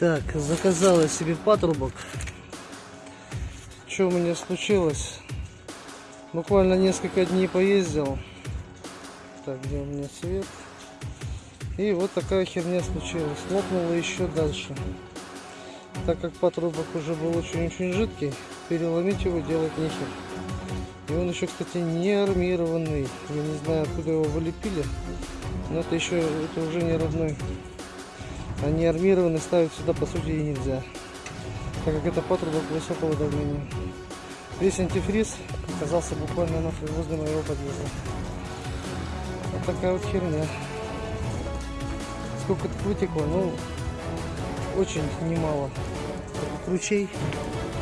Так, заказала себе патрубок. Что у меня случилось? Буквально несколько дней поездил. Так, где у меня свет? И вот такая херня случилась. Лопнула еще дальше. Так как патрубок уже был очень-очень жидкий, переломить его делать нехер. И он еще, кстати, не армированный. Я не знаю, откуда его вылепили. Но это еще, это уже не родной. А не армированный ставить сюда, по сути, и нельзя. Так как это патрубок высокого давления. Весь антифриз оказался буквально на возле моего подъезда. Вот такая вот херня. Сколько тут вытекло? Ну, очень немало. Ручей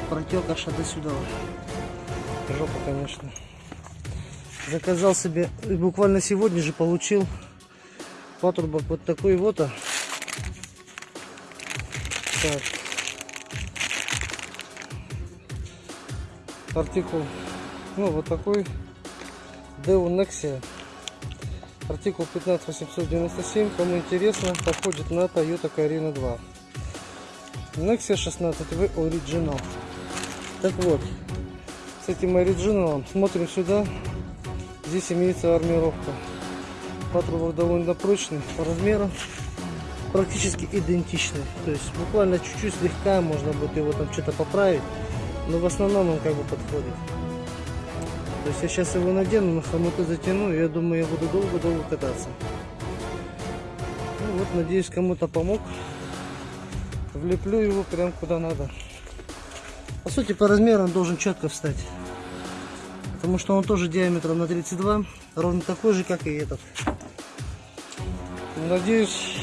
протек аж до сюда. Жопа, конечно. Заказал себе, буквально сегодня же получил патрубок вот такой вот. а. Так. Артикул, ну вот такой. Deo Nexia. Артикул 15897. Кому интересно, подходит на Toyota Carina 2. Nexia 16V Original. Так вот, с этим оригиналом смотрим сюда. Здесь имеется армировка. Патрубок довольно прочный по размерам. Практически идентичный. То есть буквально чуть-чуть слегка можно будет его там что-то поправить. Но в основном он как бы подходит. То есть я сейчас его надену, на хомуты затяну, и я думаю, я буду долго-долго кататься. Ну вот, надеюсь, кому-то помог. Влеплю его прям куда надо. По сути, по размеру он должен четко встать. Потому что он тоже диаметром на 32, ровно такой же, как и этот. Надеюсь,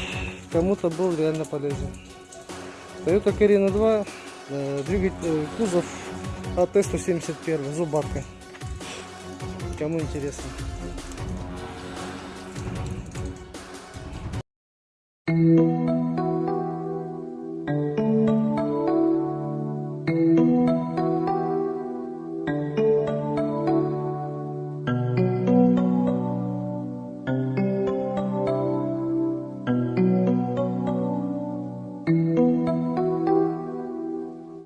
кому-то был реально полезен. Toyota Carina 2, э, двигатель, э, кузов АТ-171, зубатка. Кому интересно. Thank you.